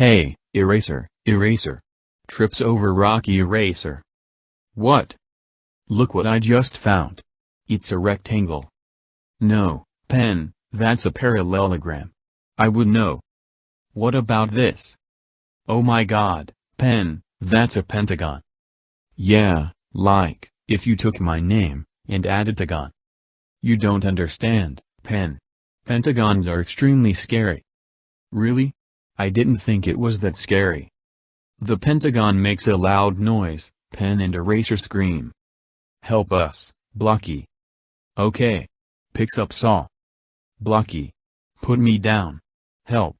Hey, eraser, eraser. Trips over rocky eraser. What? Look what I just found. It's a rectangle. No, pen, that's a parallelogram. I would know. What about this? Oh my god, pen, that's a pentagon. Yeah, like, if you took my name, and added a tagon. You don't understand, pen. Pentagons are extremely scary. Really? I didn't think it was that scary. The pentagon makes a loud noise, pen and eraser scream. Help us, Blocky. Okay. Picks up saw. Blocky. Put me down. Help.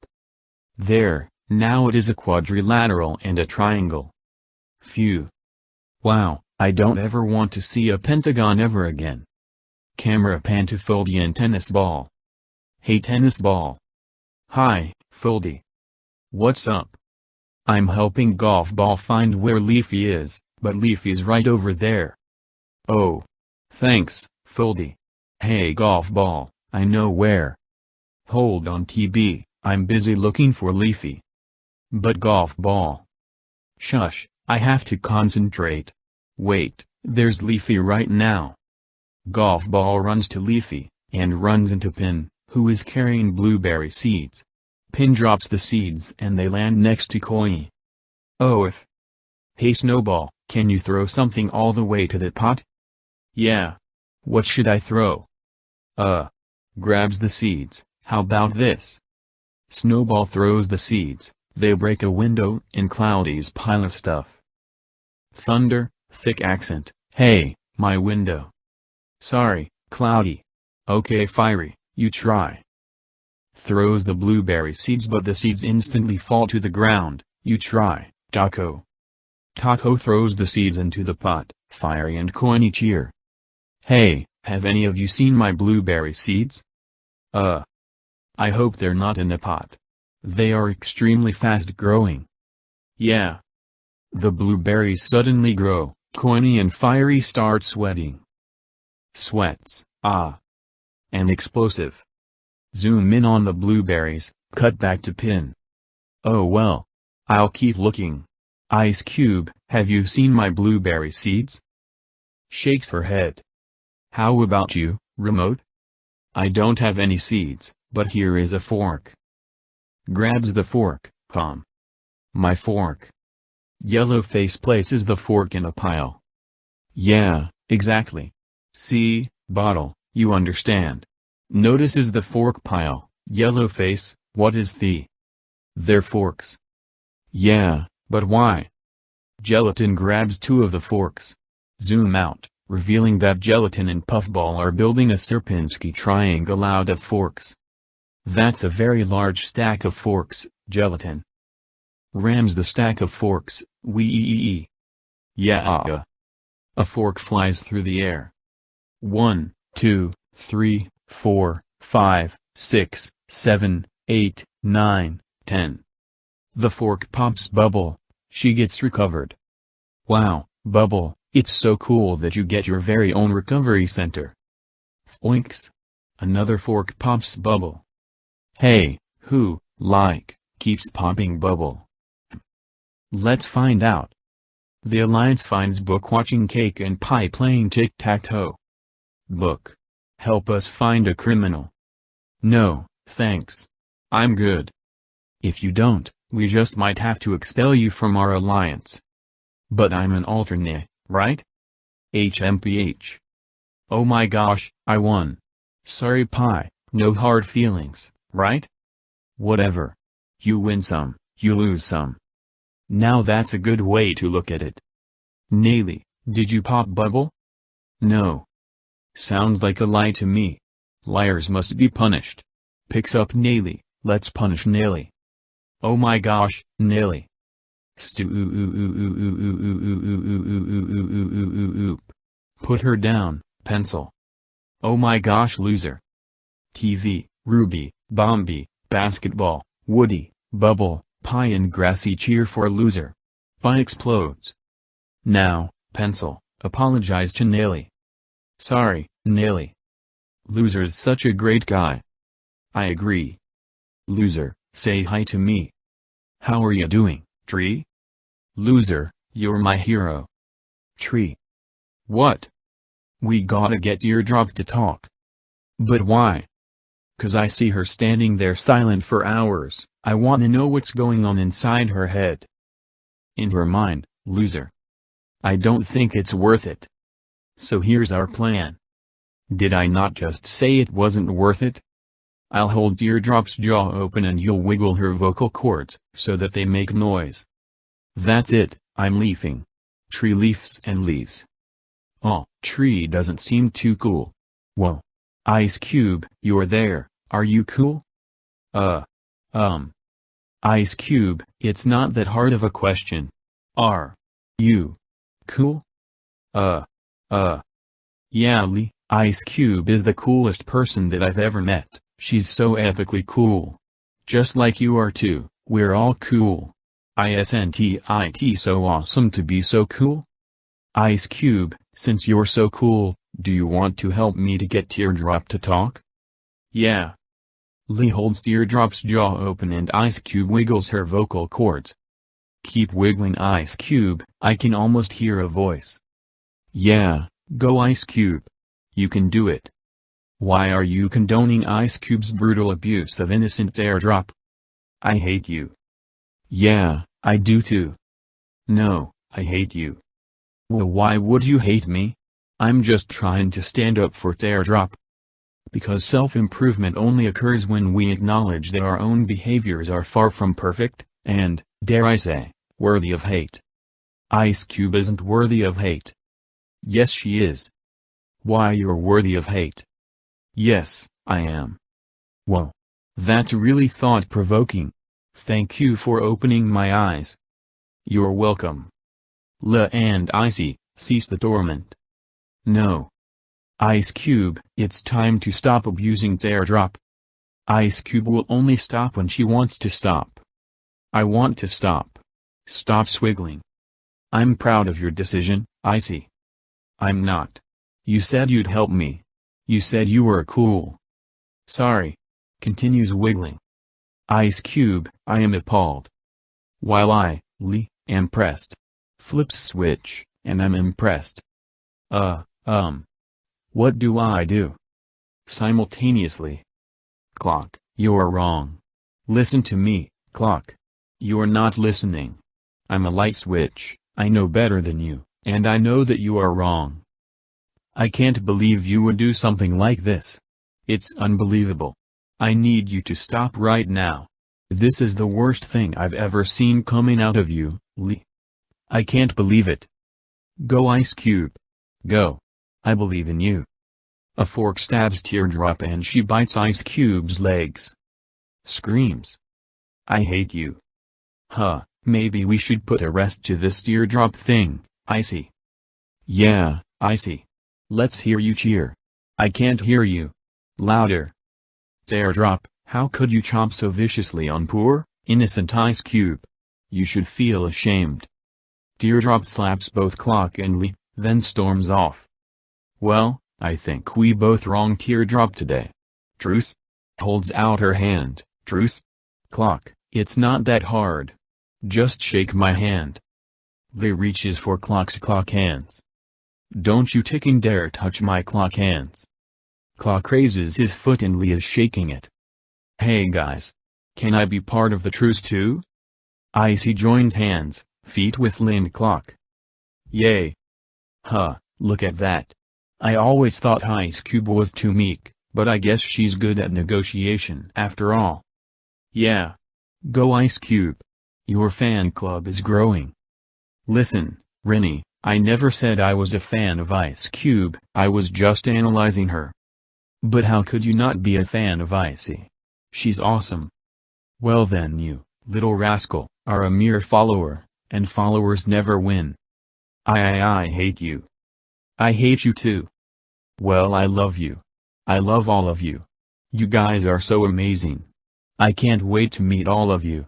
There, now it is a quadrilateral and a triangle. Phew. Wow, I don't ever want to see a pentagon ever again. Camera pan to Foldy and tennis ball. Hey tennis ball. Hi, Foldy. What's up? I'm helping golf ball find where Leafy is, but Leafy's right over there. Oh. Thanks, Foldy. Hey golf ball, I know where. Hold on TB, I'm busy looking for Leafy. But golf ball. Shush, I have to concentrate. Wait, there's Leafy right now. Golf ball runs to Leafy, and runs into Pin, who is carrying blueberry seeds. Pin drops the seeds and they land next to Koi. Oh if. Hey Snowball, can you throw something all the way to that pot? Yeah. What should I throw? Uh. Grabs the seeds, how about this? Snowball throws the seeds, they break a window in Cloudy's pile of stuff. Thunder, thick accent, hey, my window. Sorry, Cloudy. Okay Firey, you try throws the blueberry seeds but the seeds instantly fall to the ground, you try, Taco. Taco throws the seeds into the pot, Firey and Coiny cheer. Hey, have any of you seen my blueberry seeds? Uh. I hope they're not in a pot. They are extremely fast growing. Yeah. The blueberries suddenly grow, Coiny and Firey start sweating. Sweats, ah. And explosive. Zoom in on the blueberries, cut back to pin. Oh well. I'll keep looking. Ice Cube, have you seen my blueberry seeds? Shakes her head. How about you, Remote? I don't have any seeds, but here is a fork. Grabs the fork, palm. My fork. Yellowface places the fork in a pile. Yeah, exactly. See, bottle, you understand. Notices the fork pile, Yellowface, what is the? They're forks. Yeah, but why? Gelatin grabs two of the forks. Zoom out, revealing that Gelatin and Puffball are building a Sierpinski triangle out of forks. That's a very large stack of forks, Gelatin. Rams the stack of forks, wee ee ee. Yeah. A fork flies through the air. One, two, three, four, five, six, seven, eight, nine, ten. The fork pops Bubble. She gets recovered. Wow, Bubble, it's so cool that you get your very own recovery center. Oinks. Another fork pops Bubble. Hey, who, like, keeps popping Bubble? Let's find out. The Alliance finds Book watching Cake and Pie playing tic-tac-toe. Book. Help us find a criminal. No, thanks. I'm good. If you don't, we just might have to expel you from our alliance. But I'm an alternate, right? HMPH. Oh my gosh, I won. Sorry pie, no hard feelings, right? Whatever. You win some, you lose some. Now that's a good way to look at it. Naily, did you pop bubble? No, Sounds like a lie to me. Liars must be punished. Picks up Naily, let's punish Naily. Oh my gosh, Naily. Put her down, pencil. Oh my gosh loser. TV, Ruby, Bomby, Basketball, Woody, Bubble, Pie and Grassy cheer for loser. Pie explodes. Now, pencil, apologize to Naily. Sorry, Naily. Loser's such a great guy. I agree. Loser, say hi to me. How are you doing, Tree? Loser, you're my hero. Tree. What? We gotta get Teardrop to talk. But why? Cause I see her standing there silent for hours, I wanna know what's going on inside her head. In her mind, loser. I don't think it's worth it. So here's our plan. Did I not just say it wasn't worth it? I'll hold Teardrop's jaw open and you'll wiggle her vocal cords, so that they make noise. That's it, I'm leafing. Tree leaves and leaves. Oh, tree doesn't seem too cool. Whoa. Ice Cube, you're there, are you cool? Uh. Um. Ice Cube, it's not that hard of a question. Are. You. Cool? Uh. Uh. Yeah Lee, Ice Cube is the coolest person that I've ever met, she's so epically cool. Just like you are too, we're all cool. ISNTIT so awesome to be so cool? Ice Cube, since you're so cool, do you want to help me to get Teardrop to talk? Yeah. Lee holds Teardrop's jaw open and Ice Cube wiggles her vocal cords. Keep wiggling Ice Cube, I can almost hear a voice. Yeah, go Ice Cube. You can do it. Why are you condoning Ice Cube's brutal abuse of innocent Teardrop? I hate you. Yeah, I do too. No, I hate you. Well why would you hate me? I'm just trying to stand up for Teardrop. Because self-improvement only occurs when we acknowledge that our own behaviors are far from perfect, and, dare I say, worthy of hate. Ice Cube isn't worthy of hate. Yes she is. Why you're worthy of hate. Yes, I am. Whoa. That's really thought-provoking. Thank you for opening my eyes. You're welcome. La and Icy, cease the torment. No. Ice Cube, it's time to stop abusing Teardrop. Ice Cube will only stop when she wants to stop. I want to stop. Stop swiggling. I'm proud of your decision, Icy. I'm not. You said you'd help me. You said you were cool. Sorry. Continues wiggling. Ice Cube, I am appalled. While I, Lee, am pressed. Flips switch, and I'm impressed. Uh, um. What do I do? Simultaneously. Clock, you're wrong. Listen to me, Clock. You're not listening. I'm a light switch, I know better than you, and I know that you are wrong. I can't believe you would do something like this. It's unbelievable. I need you to stop right now. This is the worst thing I've ever seen coming out of you, Lee. I can't believe it. Go Ice Cube. Go. I believe in you. A fork stabs Teardrop and she bites Ice Cube's legs. Screams. I hate you. Huh, maybe we should put a rest to this Teardrop thing, Icy. Yeah, Icy. Let's hear you cheer. I can't hear you. Louder. Teardrop, how could you chomp so viciously on poor, innocent Ice Cube? You should feel ashamed. Teardrop slaps both Clock and Lee, then storms off. Well, I think we both wrong Teardrop today. Truce? Holds out her hand, truce? Clock, it's not that hard. Just shake my hand. Lee reaches for Clock's clock hands. Don't you ticking dare touch my clock hands. Clock raises his foot and Lee is shaking it. Hey guys. Can I be part of the truce too? Icy joins hands, feet with Lind Clock. Yay. Huh, look at that. I always thought Ice Cube was too meek, but I guess she's good at negotiation after all. Yeah. Go Ice Cube. Your fan club is growing. Listen, Rennie, I never said I was a fan of Ice Cube, I was just analyzing her. But how could you not be a fan of Icy? She's awesome. Well then you, little rascal, are a mere follower, and followers never win. I I I hate you. I hate you too. Well I love you. I love all of you. You guys are so amazing. I can't wait to meet all of you.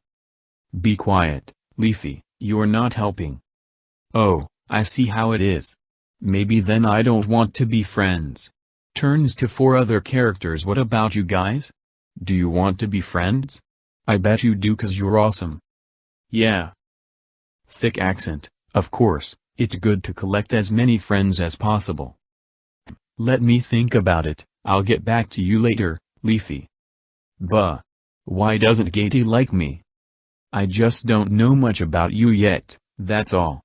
Be quiet, Leafy, you're not helping. Oh, I see how it is. Maybe then I don't want to be friends. Turns to four other characters what about you guys? Do you want to be friends? I bet you do cause you're awesome. Yeah. Thick accent, of course, it's good to collect as many friends as possible. Let me think about it, I'll get back to you later, Leafy. Buh. Why doesn't Gaty like me? I just don't know much about you yet, that's all.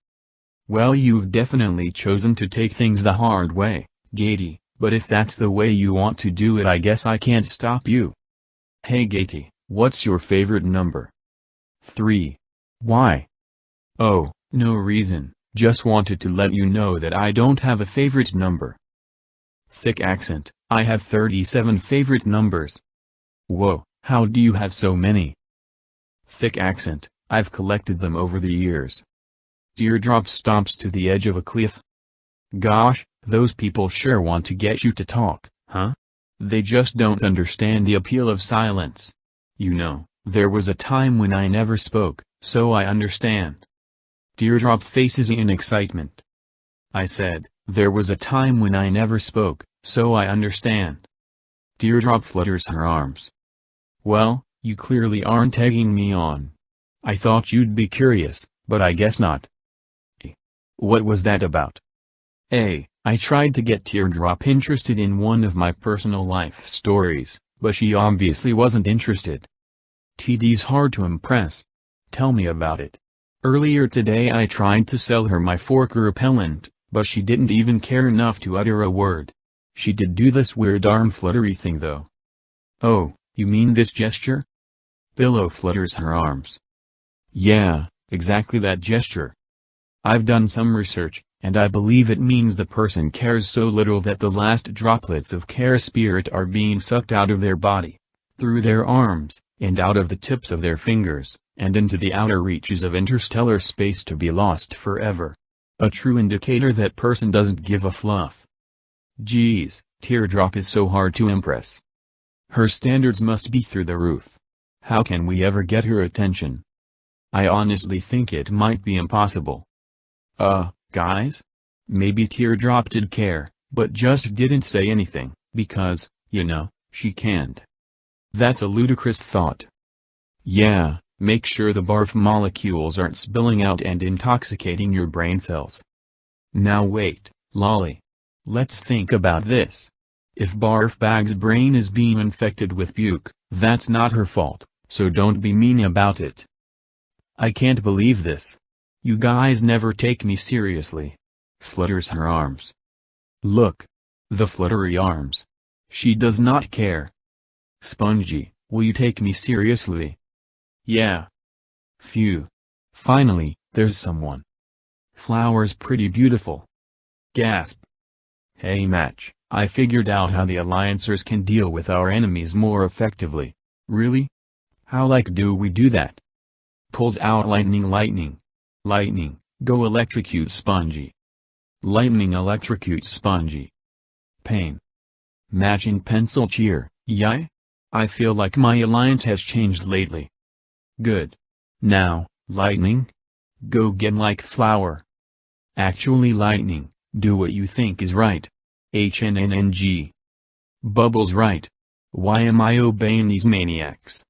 Well you've definitely chosen to take things the hard way, Gaty, but if that's the way you want to do it I guess I can't stop you. Hey Gaty, what's your favorite number? 3. Why? Oh, no reason, just wanted to let you know that I don't have a favorite number. Thick accent, I have 37 favorite numbers. Whoa, how do you have so many? Thick accent, I've collected them over the years. Teardrop stomps to the edge of a cliff. Gosh, those people sure want to get you to talk, huh? They just don't understand the appeal of silence. You know, there was a time when I never spoke, so I understand. Teardrop faces in excitement. I said, there was a time when I never spoke, so I understand. Teardrop flutters her arms. Well, you clearly aren't egging me on. I thought you'd be curious, but I guess not. What was that about? A. I tried to get Teardrop interested in one of my personal life stories, but she obviously wasn't interested. TD's hard to impress. Tell me about it. Earlier today I tried to sell her my fork repellent, but she didn't even care enough to utter a word. She did do this weird arm fluttery thing though. Oh, you mean this gesture? Pillow flutters her arms. Yeah, exactly that gesture. I've done some research, and I believe it means the person cares so little that the last droplets of care spirit are being sucked out of their body, through their arms, and out of the tips of their fingers and into the outer reaches of interstellar space to be lost forever. A true indicator that person doesn't give a fluff. Geez, Teardrop is so hard to impress. Her standards must be through the roof. How can we ever get her attention? I honestly think it might be impossible. Uh, guys? Maybe Teardrop did care, but just didn't say anything, because, you know, she can't. That's a ludicrous thought. Yeah, Make sure the barf molecules aren't spilling out and intoxicating your brain cells. Now wait, Lolly. Let's think about this. If Barf Bag's brain is being infected with puke, that's not her fault, so don't be mean about it. I can't believe this. You guys never take me seriously. Flutters her arms. Look. The fluttery arms. She does not care. Spongy, will you take me seriously? Yeah. Phew. Finally, there's someone. Flower's pretty beautiful. Gasp. Hey Match, I figured out how the Alliancers can deal with our enemies more effectively. Really? How like do we do that? Pulls out lightning lightning. Lightning, go electrocute Spongy. Lightning electrocutes Spongy. Pain. Matching pencil cheer, yay? I feel like my alliance has changed lately. Good. Now, lightning? Go get like flower. Actually lightning, do what you think is right. HNNNG. Bubble's right. Why am I obeying these maniacs?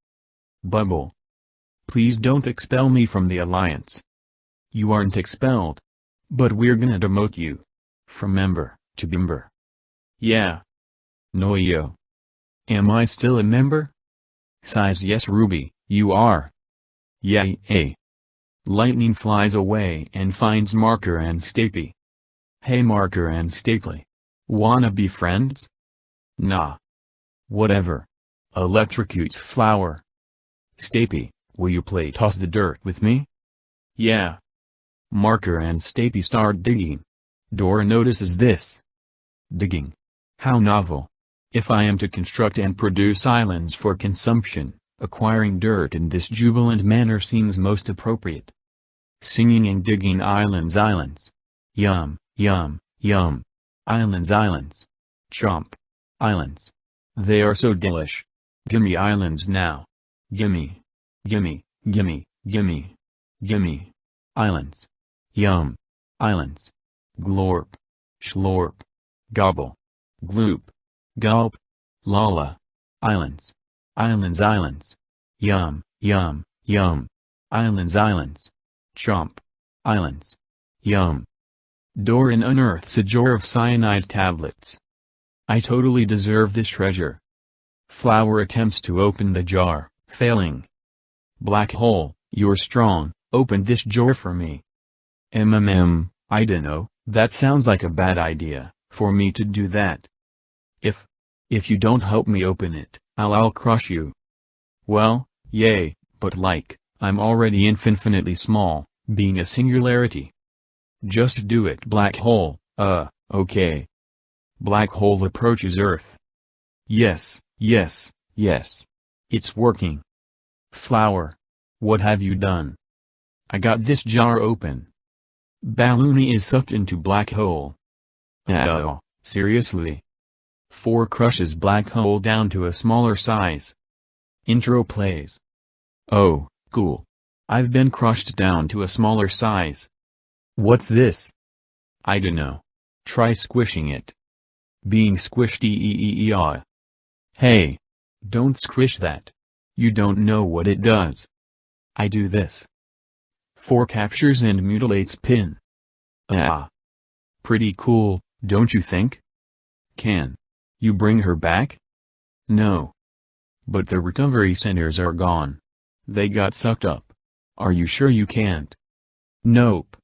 Bubble. Please don't expel me from the Alliance. You aren't expelled. But we're gonna demote you. From member, to member. Yeah. No yo. Am I still a member? Size yes Ruby, you are. Yay! Eh. Lightning flies away and finds Marker and Stapy. Hey Marker and Stapy. Wanna be friends? Nah. Whatever. Electrocutes Flower. Stapy, will you play toss the dirt with me? Yeah. Marker and Stapy start digging. Dora notices this. Digging. How novel. If I am to construct and produce islands for consumption, Acquiring dirt in this jubilant manner seems most appropriate. Singing and digging islands islands. Yum, yum, yum. Islands islands. Chomp. Islands. They are so delish. Gimme islands now. Gimme. Gimme, gimme, gimme. Gimme. Islands. Yum. Islands. Glorp. Schlorp. Gobble. Gloop. Gulp. Lala. Islands. Islands islands. Yum, yum, yum. Islands islands. Chomp. Islands. Yum. Doran unearths a jar of cyanide tablets. I totally deserve this treasure. Flower attempts to open the jar, failing. Black hole, you're strong, open this jar for me. MMM, I dunno, that sounds like a bad idea, for me to do that. If, if you don't help me open it, I'll I'll crush you. Well, yay, but like, I'm already infinitely small, being a singularity. Just do it black hole, uh, okay. Black hole approaches Earth. Yes, yes, yes. It's working. Flower. What have you done? I got this jar open. Balloony is sucked into black hole. Oh, seriously? 4 crushes black hole down to a smaller size. Intro plays. Oh, cool. I've been crushed down to a smaller size. What's this? I dunno. Try squishing it. Being squished e e e -e ah. Hey! Don't squish that. You don't know what it does. I do this. 4 captures and mutilates pin. Ah. Pretty cool, don't you think? Can. You bring her back? No. But the recovery centers are gone. They got sucked up. Are you sure you can't? Nope.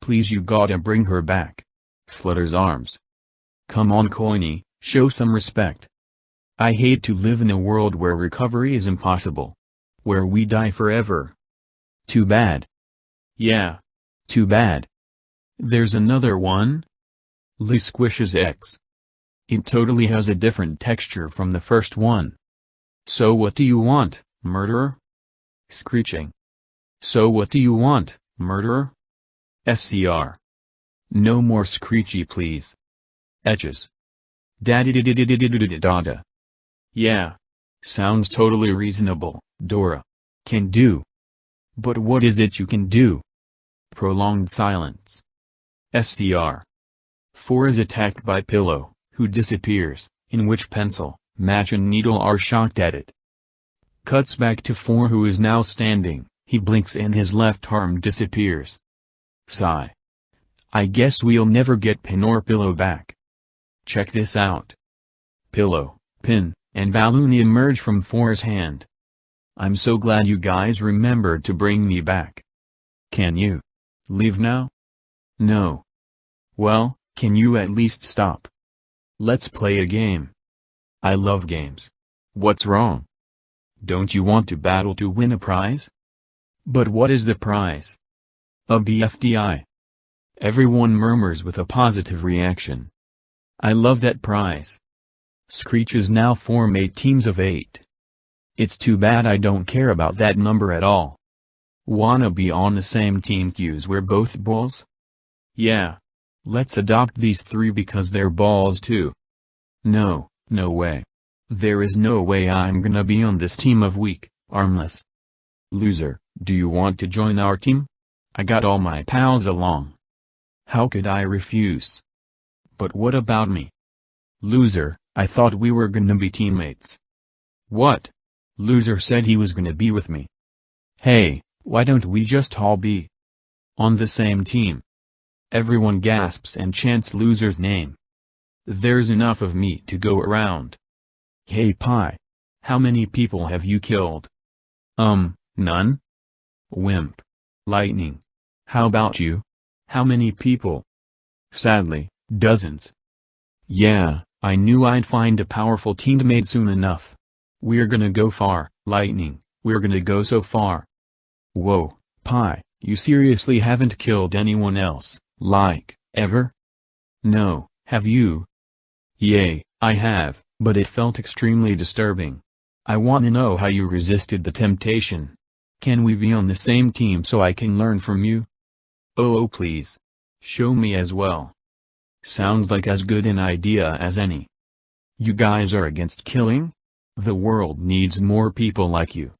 Please you gotta bring her back. Flutters arms. Come on Coiny, show some respect. I hate to live in a world where recovery is impossible. Where we die forever. Too bad. Yeah. Too bad. There's another one? Liz squishes X. It totally has a different texture from the first one. So what do you want, murderer? Screeching. So what do you want, murderer? SCR. No more screechy please. Etches. Daddy dada. Yeah. Sounds totally reasonable, Dora. Can do. But what is it you can do? Prolonged silence. SCR. 4 is attacked by Pillow, who disappears, in which pencil, match and needle are shocked at it. Cuts back to 4 who is now standing, he blinks and his left arm disappears. Sigh. I guess we'll never get Pin or Pillow back. Check this out. Pillow, Pin, and Balloony emerge from Four's hand. I'm so glad you guys remembered to bring me back. Can you? Leave now? No. Well, can you at least stop? Let's play a game. I love games. What's wrong? Don't you want to battle to win a prize? But what is the prize? A BFDI. Everyone murmurs with a positive reaction. I love that prize. Screeches now form eight teams of eight. It's too bad I don't care about that number at all. Wanna be on the same team cues we're both balls? Yeah. Let's adopt these three because they're balls too. No, no way. There is no way I'm gonna be on this team of weak, armless. Loser, do you want to join our team? I got all my pals along. How could I refuse? But what about me? Loser, I thought we were gonna be teammates. What? Loser said he was gonna be with me. Hey, why don't we just all be on the same team? Everyone gasps and chants Loser's name. There's enough of me to go around. Hey Pie. How many people have you killed? Um, none? Wimp. Lightning. How about you? How many people? Sadly, dozens. Yeah, I knew I'd find a powerful teammate soon enough. We're gonna go far, Lightning, we're gonna go so far. Whoa, Pie, you seriously haven't killed anyone else, like, ever? No, have you? Yay, I have, but it felt extremely disturbing. I want to know how you resisted the temptation. Can we be on the same team so I can learn from you? Oh, oh please. Show me as well. Sounds like as good an idea as any. You guys are against killing? The world needs more people like you.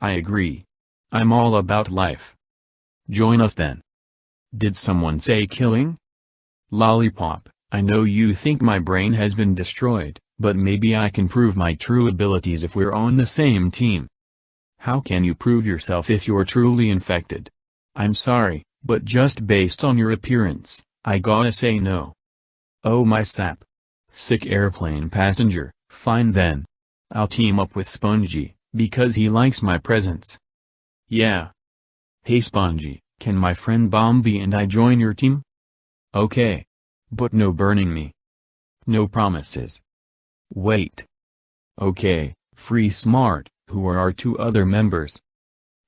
I agree. I'm all about life. Join us then. Did someone say killing? Lollipop, I know you think my brain has been destroyed, but maybe I can prove my true abilities if we're on the same team. How can you prove yourself if you're truly infected? I'm sorry, but just based on your appearance, I gotta say no. Oh my sap. Sick airplane passenger, fine then. I'll team up with Spongy, because he likes my presence. Yeah. Hey Spongy, can my friend Bomby and I join your team? Okay. But no burning me. No promises. Wait. Okay, Free Smart, who are our two other members?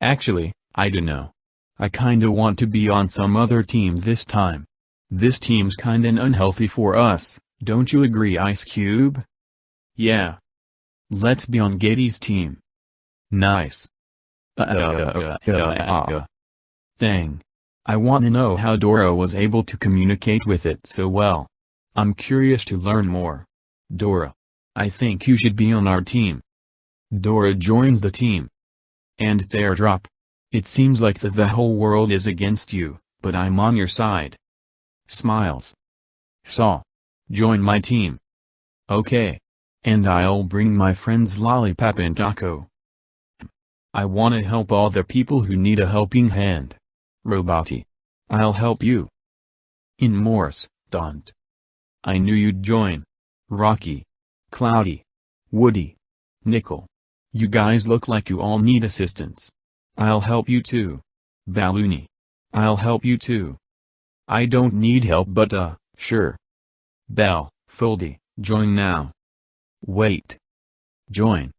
Actually, I dunno. I kinda want to be on some other team this time. This team's kinda unhealthy for us, don't you agree Ice Cube? Yeah. Let's be on Gaty's team. Nice. Thing. I wanna know how Dora was able to communicate with it so well. I'm curious to learn more. Dora. I think you should be on our team. Dora joins the team. And it's airdrop. It seems like that the whole world is against you, but I'm on your side. Smiles. Saw. Join my team. Okay. And I'll bring my friends Lollipop and Taco. I wanna help all the people who need a helping hand. Roboty. I'll help you. In Morse, don't. I knew you'd join. Rocky. Cloudy. Woody. Nickel. You guys look like you all need assistance. I'll help you too. Balloony. I'll help you too. I don't need help but uh, sure. Bell, Foldy, join now. Wait. Join.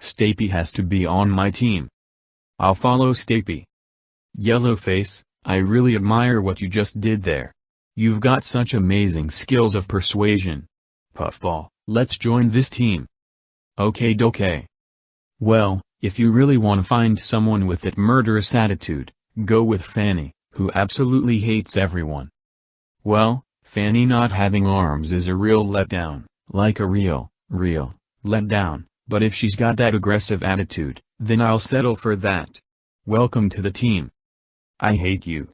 Stapy has to be on my team. I'll follow Stapy. Yellowface, I really admire what you just did there. You've got such amazing skills of persuasion. Puffball, let's join this team. Okay dokay. Well, if you really want to find someone with that murderous attitude, go with Fanny, who absolutely hates everyone. Well, Fanny not having arms is a real letdown, like a real, real, letdown, but if she's got that aggressive attitude, then I'll settle for that. Welcome to the team. I hate you.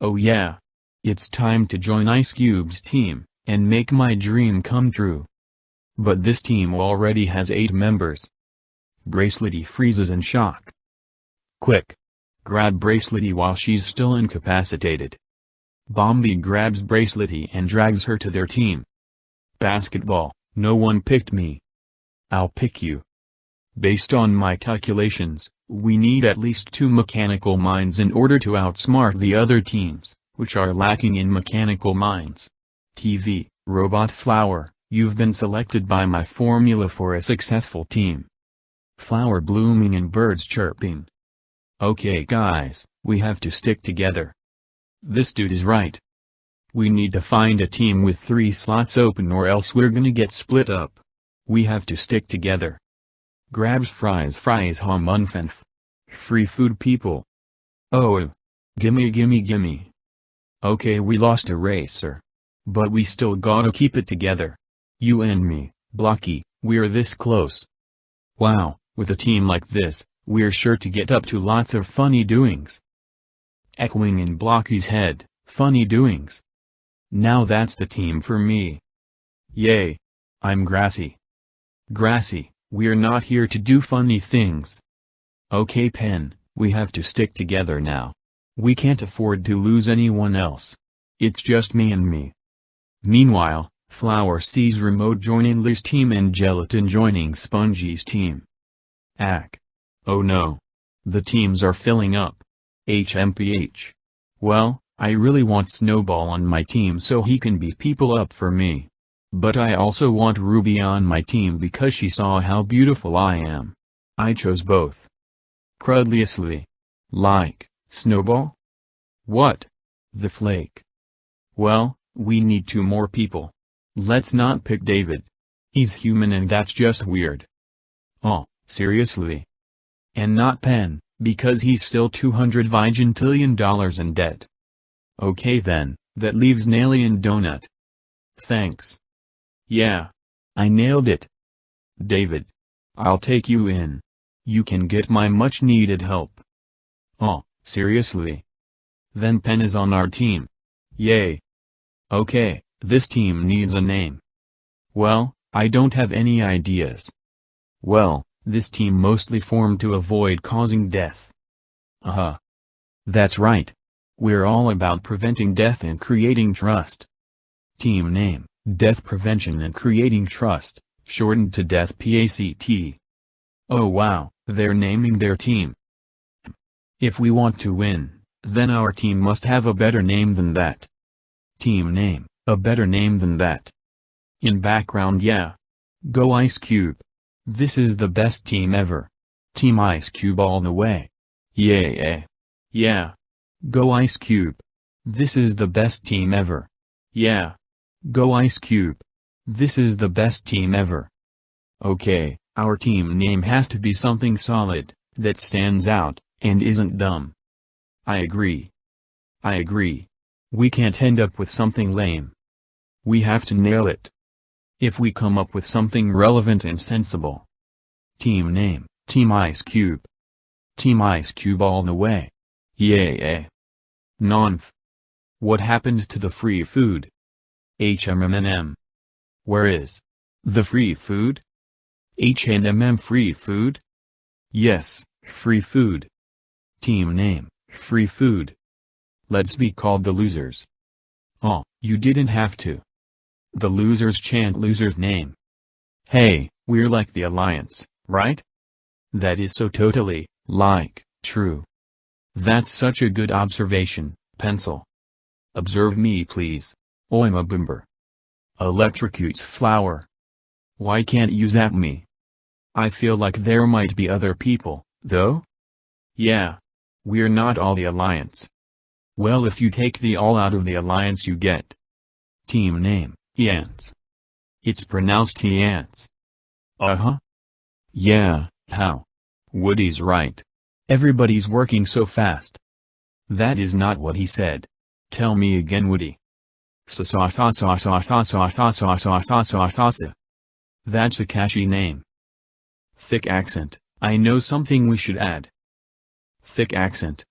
Oh yeah. It's time to join Ice Cube's team, and make my dream come true. But this team already has 8 members, Bracelety freezes in shock. Quick! Grab Bracelety while she's still incapacitated. Bomby grabs Bracelety and drags her to their team. Basketball, no one picked me. I'll pick you. Based on my calculations, we need at least two mechanical minds in order to outsmart the other teams, which are lacking in mechanical minds. TV, Robot Flower, you've been selected by my formula for a successful team flower blooming and birds chirping. Okay guys, we have to stick together. This dude is right. We need to find a team with three slots open or else we're gonna get split up. We have to stick together. Grabs fries fries unfenf. Free food people. Oh. Gimme gimme gimme. Okay we lost a racer. But we still gotta keep it together. You and me, Blocky, we're this close. Wow, with a team like this, we're sure to get up to lots of funny doings. Echoing in Blocky's head, funny doings. Now that's the team for me. Yay. I'm Grassy. Grassy, we're not here to do funny things. Okay Pen, we have to stick together now. We can't afford to lose anyone else. It's just me and me. Meanwhile, Flower sees Remote joining Liz team and Gelatin joining Spongy's team. Ack. Oh no. The teams are filling up. HMPH. Well, I really want Snowball on my team so he can beat people up for me. But I also want Ruby on my team because she saw how beautiful I am. I chose both. Crudliously. Like, Snowball? What? The Flake. Well, we need two more people. Let's not pick David. He's human and that's just weird. Oh. Seriously. And not Pen, because he's still 200 vigintillion dollars in debt. Okay then, that leaves Naily and Donut. Thanks. Yeah. I nailed it. David. I'll take you in. You can get my much needed help. Oh, seriously? Then Pen is on our team. Yay. Okay, this team needs a name. Well, I don't have any ideas. Well, This team mostly formed to avoid causing death. Uh-huh. That's right. We're all about preventing death and creating trust. Team name, Death Prevention and Creating Trust, shortened to Death PACT. Oh wow, they're naming their team. If we want to win, then our team must have a better name than that. Team name, a better name than that. In background yeah. Go Ice Cube. This is the best team ever. Team Ice Cube all the way. Yeah. Yeah. Yeah. Go Ice Cube. This is the best team ever. Yeah. Go Ice Cube. This is the best team ever. Okay, our team name has to be something solid, that stands out, and isn't dumb. I agree. I agree. We can't end up with something lame. We have to nail it. If we come up with something relevant and sensible. Team name, Team Ice Cube. Team Ice Cube all the way. Yeah. Nonf. What happened to the free food? HMMM. Where is the free food? HNMM free food? Yes, free food. Team name, free food. Let's be called the losers. Oh, you didn't have to. The losers chant loser's name. Hey, we're like the Alliance, right? That is so totally, like, true. That's such a good observation, pencil. Observe me please. Oima Bimber. Electrocutes flower. Why can't you zap me? I feel like there might be other people, though? Yeah. We're not all the Alliance. Well if you take the all out of the Alliance you get. Team name, Yance. It's pronounced Yance. Uh-huh. Yeah, how? Woody's right. Everybody's working so fast. That is not what he said. Tell me again Woody. That's a catchy name. Thick accent, I know something we should add. Thick accent,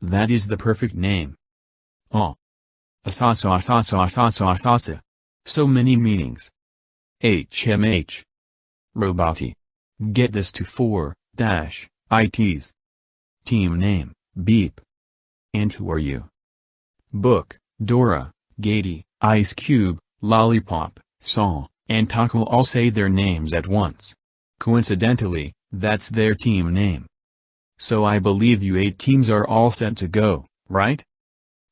That is the perfect name. Oh. So many meanings. HMH. Roboty. Get this to 4, dash, ITs. Team name, Beep. And who are you? Book, Dora, Gaty, Ice Cube, Lollipop, Saw, and Taco all say their names at once. Coincidentally, that's their team name. So I believe you eight teams are all set to go, right?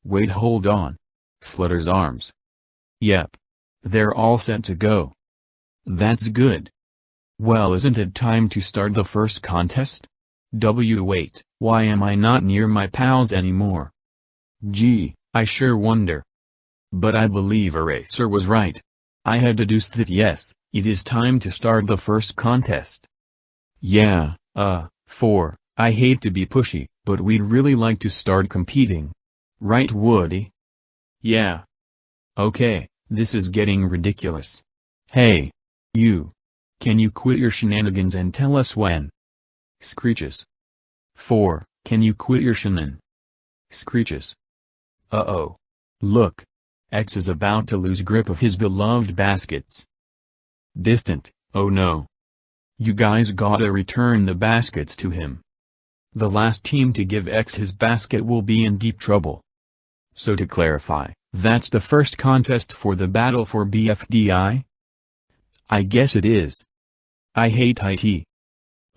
Wait hold on. Flutters arms. Yep. They're all set to go. That's good. Well isn't it time to start the first contest? W wait, why am I not near my pals anymore? Gee, I sure wonder. But I believe Eraser was right. I had deduced that yes, it is time to start the first contest. Yeah, uh, for, I hate to be pushy, but we'd really like to start competing. Right Woody? Yeah. Okay, this is getting ridiculous. Hey. You. Can you quit your shenanigans and tell us when? Screeches. 4. Can you quit your shenan? Screeches. Uh-oh. Look. X is about to lose grip of his beloved baskets. Distant, oh no. You guys gotta return the baskets to him. The last team to give X his basket will be in deep trouble. So to clarify, that's the first contest for the battle for BFDI? I guess it is. I hate IT.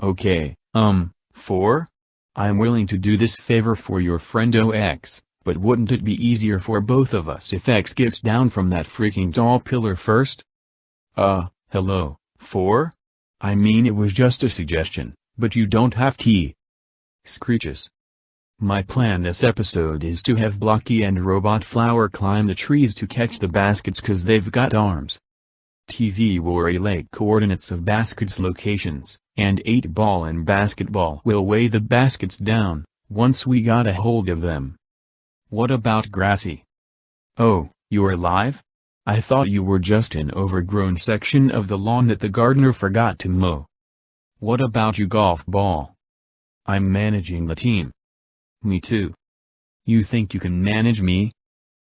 Okay, um, 4? I'm willing to do this favor for your friend OX, but wouldn't it be easier for both of us if X gets down from that freaking tall pillar first? Uh, hello, 4? I mean it was just a suggestion, but you don't have tea. Screeches. My plan this episode is to have Blocky and Robot Flower climb the trees to catch the baskets cause they've got arms. TV will relay coordinates of baskets locations, and 8-ball and basketball will weigh the baskets down, once we got a hold of them. What about Grassy? Oh, you're alive? I thought you were just an overgrown section of the lawn that the gardener forgot to mow. What about you golf ball? I'm managing the team. Me too. You think you can manage me?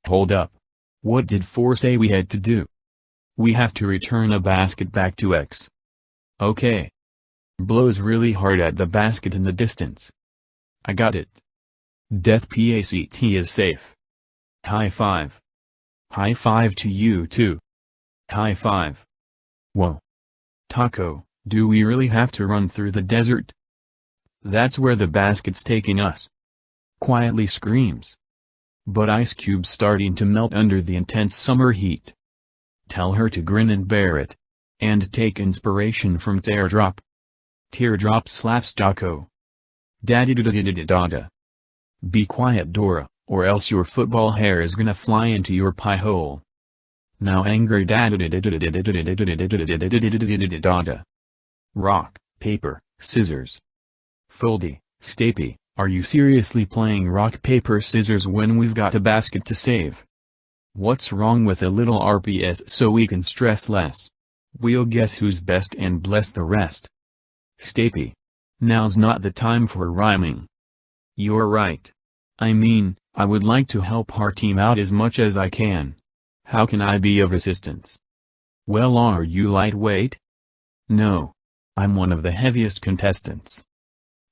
Hold up. What did 4 say we had to do? We have to return a basket back to X. Okay. Blows really hard at the basket in the distance. I got it. Death PACT is safe. High five. High five to you too. High five. Whoa. Taco, do we really have to run through the desert? That's where the basket's taking us. Quietly screams. But Ice Cube's starting to melt under the intense summer heat. Tell her to grin and bear it. And take inspiration from Teardrop. Teardrop slaps Taco. Daddy da da da da da da. Be quiet Dora, or else your football hair is gonna fly into your pie hole. Now angry dad Rock, paper, scissors. Foldy, Stapy, are you seriously playing rock paper scissors when we've got a basket to save? What's wrong with a little RPS so we can stress less? We'll guess who's best and bless the rest. Stapy. Now's not the time for rhyming. You're right. I mean, I would like to help our team out as much as I can. How can I be of assistance? Well are you lightweight? No. I'm one of the heaviest contestants.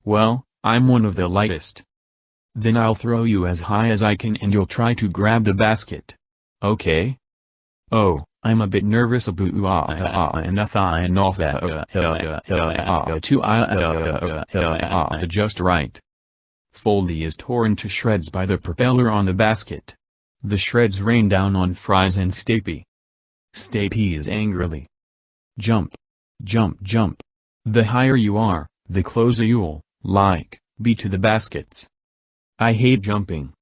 Well, I'm one of the lightest. Then I'll throw you as high as I can and you'll try to grab the basket. Okay? Oh, I'm a bit nervous about and off that uh to just right. Foldy is torn to shreds by the propeller on the basket. The shreds rain down on Fries and Stapy. Stapy is angrily. Jump. Jump jump. The higher you are, the closer you'll, like, be to the baskets. I hate jumping.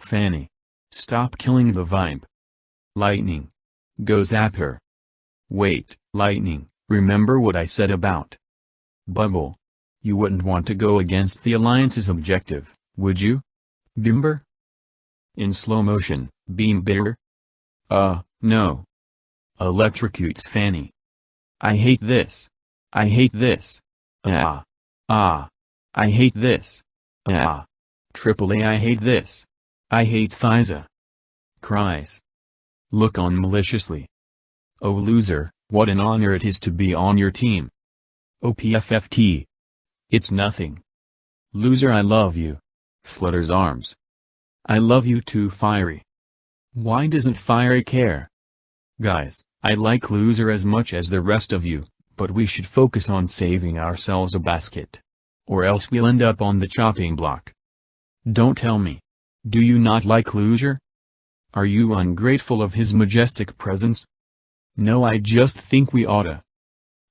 Fanny. Stop killing the vibe. Lightning. Go zap her. Wait, Lightning, remember what I said about Bubble. You wouldn't want to go against the Alliance's objective, would you? Bimber? In slow motion, Beam Bitter? Uh, no. Electrocutes Fanny. I hate this. I hate this. Ah. Ah. I hate this. Ah. Triple A I hate this. I hate Thyza. Cries. Look on maliciously. Oh loser, what an honor it is to be on your team. OPFFT. It's nothing. Loser I love you. Flutters arms. I love you too Firey. Why doesn't Firey care? Guys, I like Loser as much as the rest of you, but we should focus on saving ourselves a basket. Or else we'll end up on the chopping block. Don't tell me. Do you not like Loser? Are you ungrateful of his majestic presence? No I just think we oughta.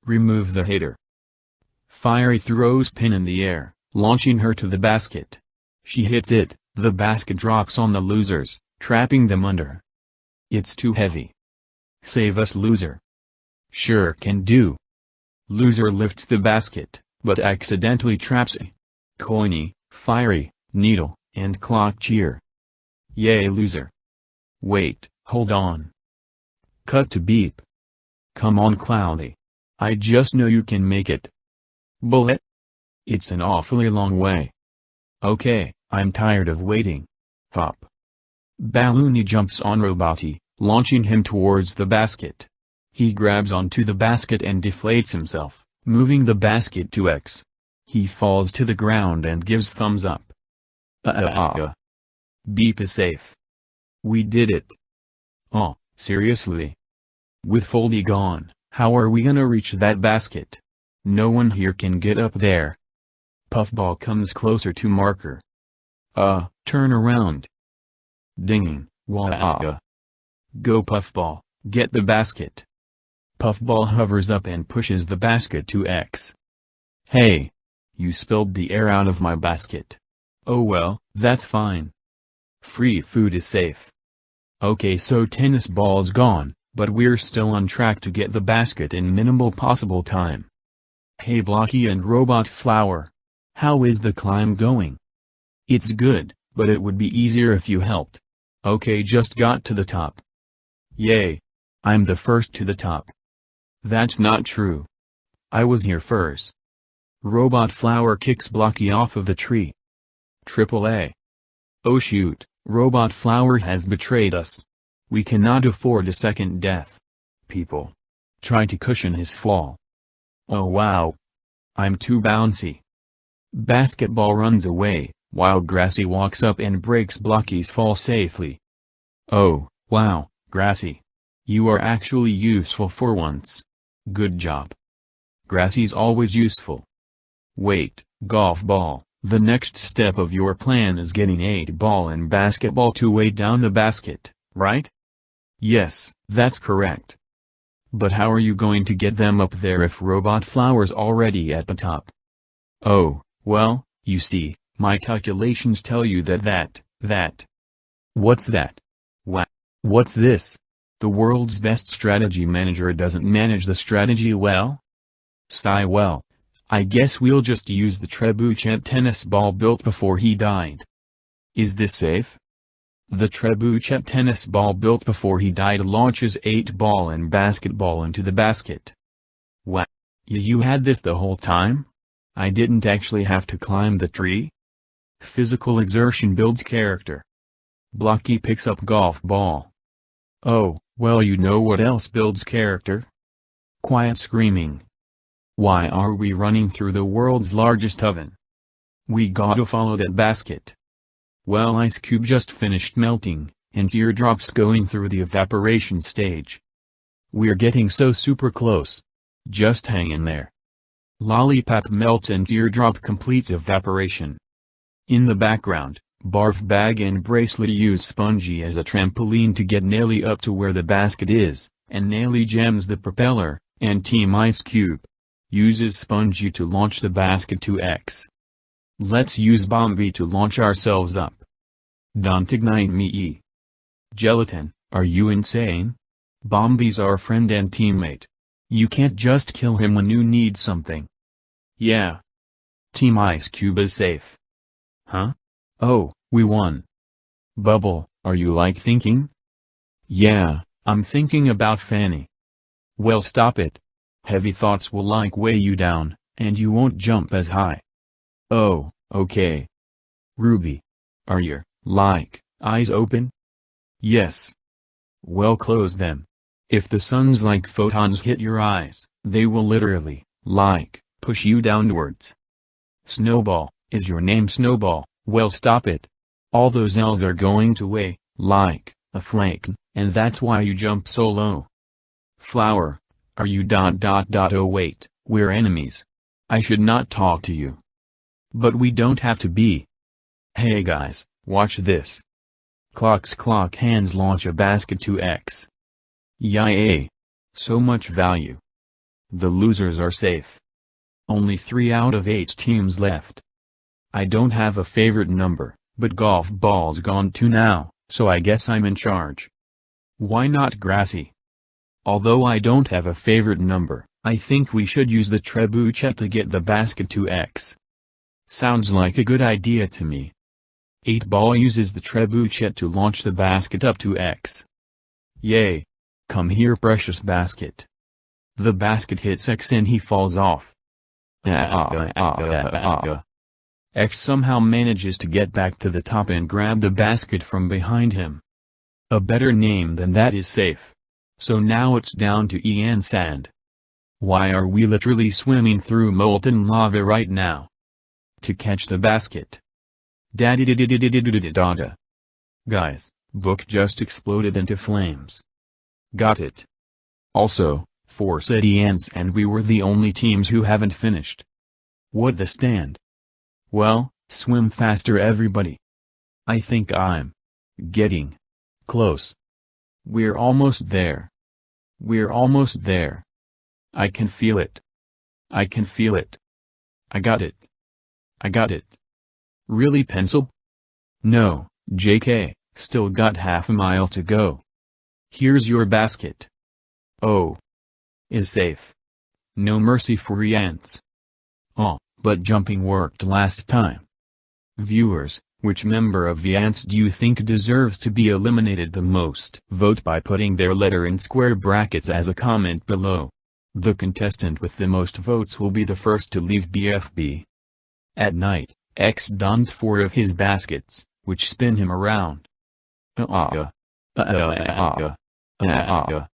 Remove the hater. Firey throws pin in the air, launching her to the basket. She hits it, the basket drops on the losers, trapping them under. It's too heavy. Save us loser. Sure can do. Loser lifts the basket, but accidentally traps a coiny, fiery, needle, and clock cheer. Yay loser. Wait, hold on. Cut to beep. Come on Cloudy. I just know you can make it. Bullet? It's an awfully long way. Okay, I'm tired of waiting. Hop. Balloony jumps on Roboty, launching him towards the basket. He grabs onto the basket and deflates himself, moving the basket to X. He falls to the ground and gives thumbs up. Uh uh uh. uh. Beep is safe. We did it. Oh, seriously? With Foldy gone, how are we gonna reach that basket? No one here can get up there. Puffball comes closer to marker. Uh, turn around. Dinging, wah Go Puffball, get the basket. Puffball hovers up and pushes the basket to X. Hey! You spilled the air out of my basket. Oh well, that's fine. Free food is safe. Okay so tennis ball's gone, but we're still on track to get the basket in minimal possible time. Hey Blocky and Robot Flower. How is the climb going? It's good, but it would be easier if you helped. Okay just got to the top. Yay. I'm the first to the top. That's not true. I was here first. Robot Flower kicks Blocky off of the tree. Triple A. Oh shoot, Robot Flower has betrayed us. We cannot afford a second death. people. Try to cushion his fall. Oh wow. I'm too bouncy. Basketball runs away, while Grassy walks up and breaks Blocky's fall safely. Oh, wow, Grassy. You are actually useful for once. Good job. Grassy's always useful. Wait, golf ball, the next step of your plan is getting 8 ball and basketball to weigh down the basket, right? Yes, that's correct. But how are you going to get them up there if Robot Flower's already at the top? Oh, well, you see, my calculations tell you that that, that. What's that? What? What's this? The world's best strategy manager doesn't manage the strategy well? Sigh well. I guess we'll just use the trebuchet tennis ball built before he died. Is this safe? The trebuchet tennis ball built before he died launches 8 ball and basketball into the basket. What? You had this the whole time? I didn't actually have to climb the tree? Physical exertion builds character. Blocky picks up golf ball. Oh, well you know what else builds character? Quiet screaming. Why are we running through the world's largest oven? We gotta follow that basket. Well ice cube just finished melting, and teardrops going through the evaporation stage. We're getting so super close. Just hang in there. Lollipop melts and teardrop completes evaporation. In the background, Barf Bag and Bracelet use Spongy as a trampoline to get Naily up to where the basket is, and Naily jams the propeller, and Team Ice Cube uses Spongy to launch the basket to X. Let's use Bomby to launch ourselves up. Don't ignite me. Gelatin, are you insane? Bomby's our friend and teammate. You can't just kill him when you need something. Yeah. Team Ice Cube is safe. Huh? Oh, we won. Bubble, are you like thinking? Yeah, I'm thinking about Fanny. Well stop it. Heavy thoughts will like weigh you down, and you won't jump as high. Oh, okay. Ruby. Are your, like, eyes open? Yes. Well close them. If the sun's like photons hit your eyes, they will literally, like, push you downwards. Snowball, is your name Snowball? Well stop it. All those L's are going to weigh, like, a flake, and that's why you jump so low. Flower. Are you dot dot dot oh wait, we're enemies. I should not talk to you. But we don't have to be. Hey guys, watch this. Clocks clock hands launch a basket to X. Yay. So much value. The losers are safe. Only 3 out of 8 teams left. I don't have a favorite number, but golf ball's gone too now, so I guess I'm in charge. Why not Grassy? Although I don't have a favorite number, I think we should use the trebuchet to get the basket to X. Sounds like a good idea to me. 8 ball uses the trebuchet to launch the basket up to X. Yay! Come here precious basket. The basket hits X and he falls off. Ah, ah, ah, X somehow manages to get back to the top and grab the basket from behind him. A better name than that is safe. So now it's down to iance and. Why are we literally swimming through molten lava right now? To catch the basket. Daddy. Guys, book just exploded into flames. Got it. Also, four said iance and we were the only teams who haven't finished. What the stand? Well, swim faster everybody. I think I'm getting close. We're almost there. We're almost there. I can feel it. I can feel it. I got it. I got it. Really pencil? No, JK, still got half a mile to go. Here's your basket. Oh. Is safe. No mercy for ants. Oh but jumping worked last time. Viewers, which member of Viance do you think deserves to be eliminated the most? Vote by putting their letter in square brackets as a comment below. The contestant with the most votes will be the first to leave BFB. At night, X dons four of his baskets, which spin him around. Uh-uh. Uh-uh. Uh-uh. Uh-uh.